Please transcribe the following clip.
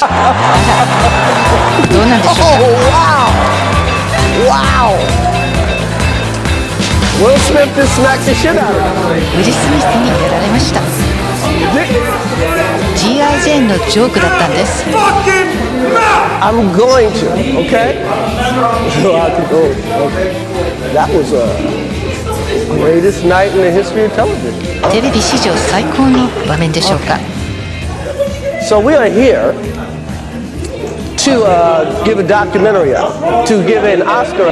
どうなんでしょうか Wow! Will Smith just smacked the shit out of him. ウィル・スミスにやられました G.I. ジェーンのジョークだったんです I'm going to, okay? So I could go. Okay. That was a greatest night in the history of television. テレビ史上最高の場面でしょうか So we are here to uh, give a documentary out, to give an Oscar.